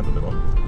is the right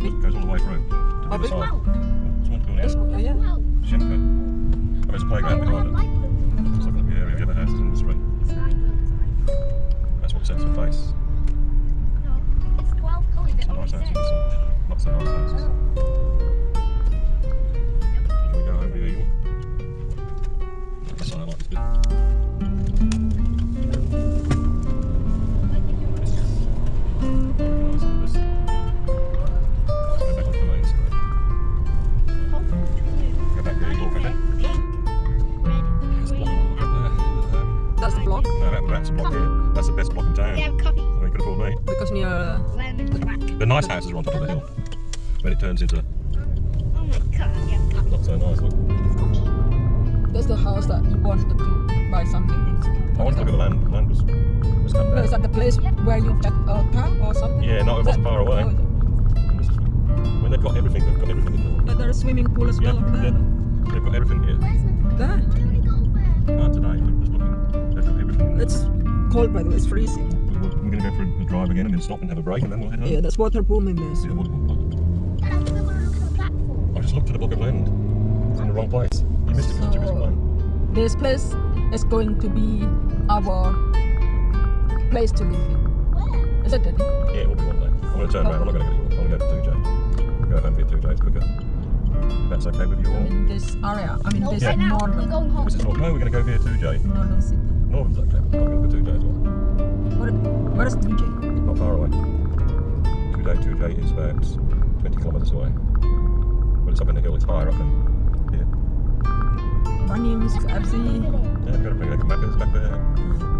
one. Oh, that's quite big. Goes all the way through. Oh, to the Oh, other big side. Wow. Oh, Someone's going This out. one, oh, yeah. And there's a playground behind it. Just looking at the area. The other houses in the street. That's what sets the face. It's 12 colours. It Some only nice. Some not so nice houses. Afford me. because near. Uh, The nice houses are on top of the hill. But it turns into Oh my god, we not so nice. Look. that's the house that you wanted to buy something. I wanted to look at the land. The land was, was come No, is that the place where you get a car or something? Yeah, no, it Is wasn't far away. Oh, is it? And this is, when they've got everything, they've got everything in yeah, there's a swimming pool as there. well up Yeah, there. yeah. They've got everything here. There. Uh, today, I'm just looking. They've got everything. It's cold by the way, it's freezing. Going to go for a drive again and then stop and have a break and then we'll head home. Yeah, that's water boom in there. See So. what it will look like. Dad, I we want to look at the platform. I just looked at the book of land. It's in the wrong place. You missed it because you This place is going to be our place to live in. Where? Is it Daddy? Yeah, it will be one day. I'm going to turn around. I'm not going to go York. I'm going to go to Toodyay. Go home for Toodyay. It's quicker. If that's okay with you all. In this area. I mean, No, this right now. We're going home. This is not, no, we're going to go via Toodyay. Northam city. Northam's okay. but I'm going to go Toodyay as well. What, where is DJ? Not far away. Toodyay, Toodyay is about 20 kilometres away. But it's up in the hill. It's higher up than here. Bunnings, FC. Yeah, we've got to bring like Macca's back there. Mm.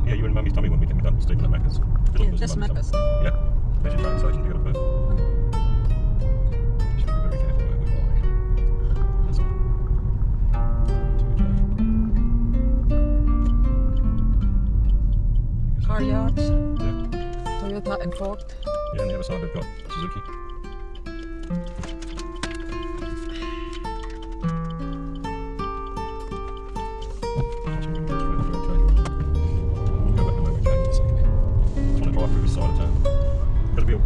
Was, yeah, you in Mummy's tummy when we came down to Stephen at Macca's. Yeah, in Mummy's Macca's. Yeah. There's your train station to go to Perth. Just be very careful where we buy. That's all. Toodyay. Car yards, Yeah. Toyota and Ford. Yeah, on the other side they've got Suzuki.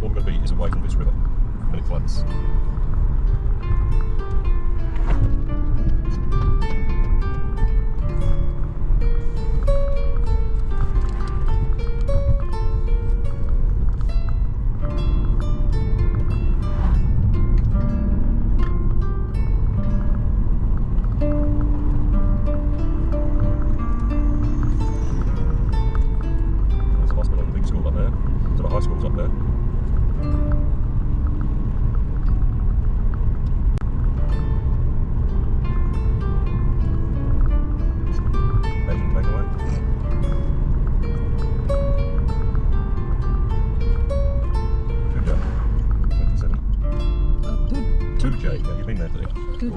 All we're going to be is away from this river when it floods.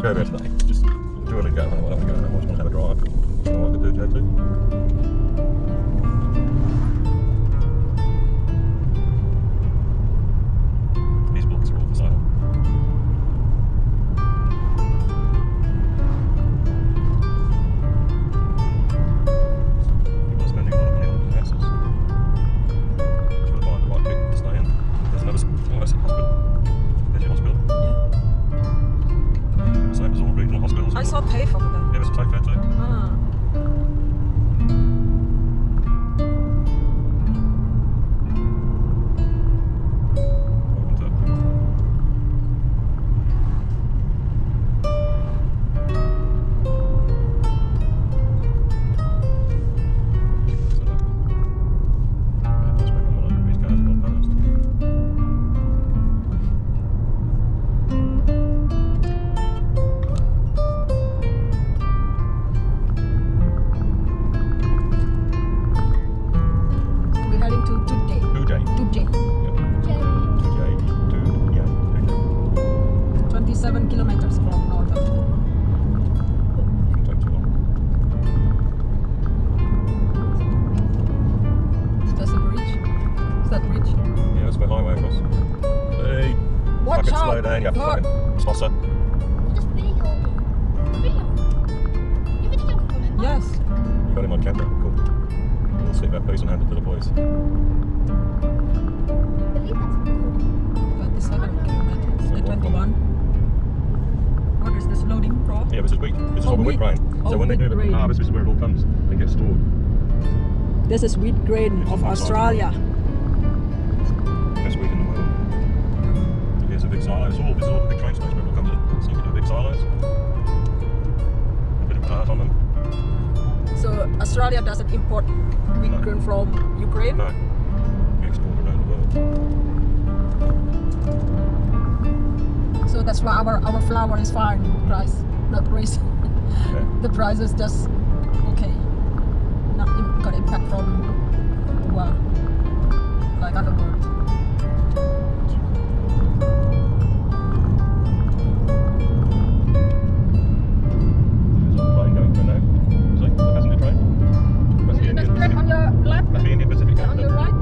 Perfect. Just do it again. where my way across. Hey! Watch fucking slow down, you fucking tosser. Just video me. Video. You video him. Yes. You got him on camera. Cool. We'll see that post and hand it to the boys. Yeah, this is wheat. This is oh, all the wheat grain. Oh, so when they do the harvest, this is where it all comes and gets stored. This is wheat grain of Australia. Australia. a big silos, It's all, it's all the big train station people comes in. So you do big silos. A bit of dirt on them. So Australia doesn't import wheat no. grain from Ukraine? No. We export around the world. So that's why our, our flour is fine price, not raised. Yeah. the price is just okay. Not got impact from well, like other world. Left. Left. Bahraini Pacific. On the right.